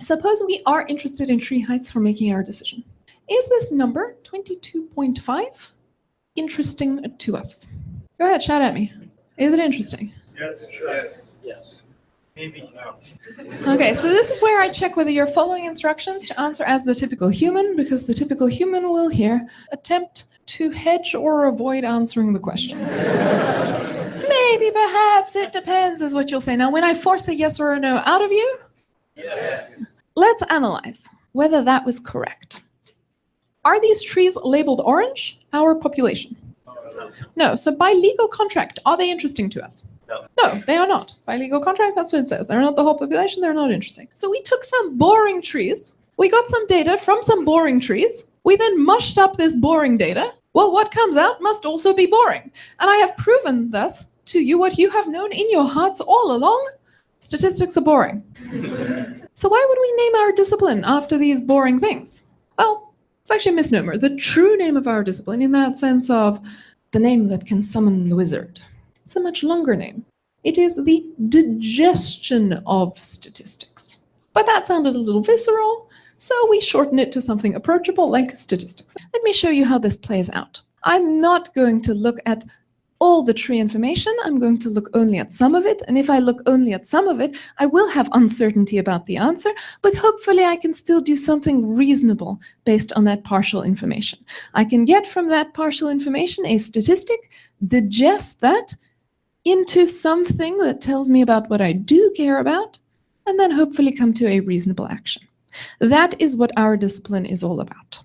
Suppose we are interested in tree heights for making our decision. Is this number 22.5 interesting to us? Go ahead, shout at me. Is it interesting? Yes. Yes. Yes. Maybe. Okay, so this is where I check whether you're following instructions to answer as the typical human, because the typical human will here attempt to hedge or avoid answering the question. Maybe, perhaps, it depends, is what you'll say. Now, when I force a yes or a no out of you, Yes. Let's analyze whether that was correct. Are these trees labeled orange? Our population. No. So by legal contract, are they interesting to us? No. No, they are not. By legal contract, that's what it says. They're not the whole population. They're not interesting. So we took some boring trees. We got some data from some boring trees. We then mushed up this boring data. Well, what comes out must also be boring. And I have proven thus to you what you have known in your hearts all along. Statistics are boring. so why would we name our discipline after these boring things? Well, it's actually a misnomer. The true name of our discipline, in that sense of the name that can summon the wizard, it's a much longer name. It is the digestion of statistics. But that sounded a little visceral, so we shorten it to something approachable like statistics. Let me show you how this plays out. I'm not going to look at all the tree information. I'm going to look only at some of it. And if I look only at some of it, I will have uncertainty about the answer, but hopefully I can still do something reasonable based on that partial information. I can get from that partial information a statistic, digest that into something that tells me about what I do care about, and then hopefully come to a reasonable action. That is what our discipline is all about.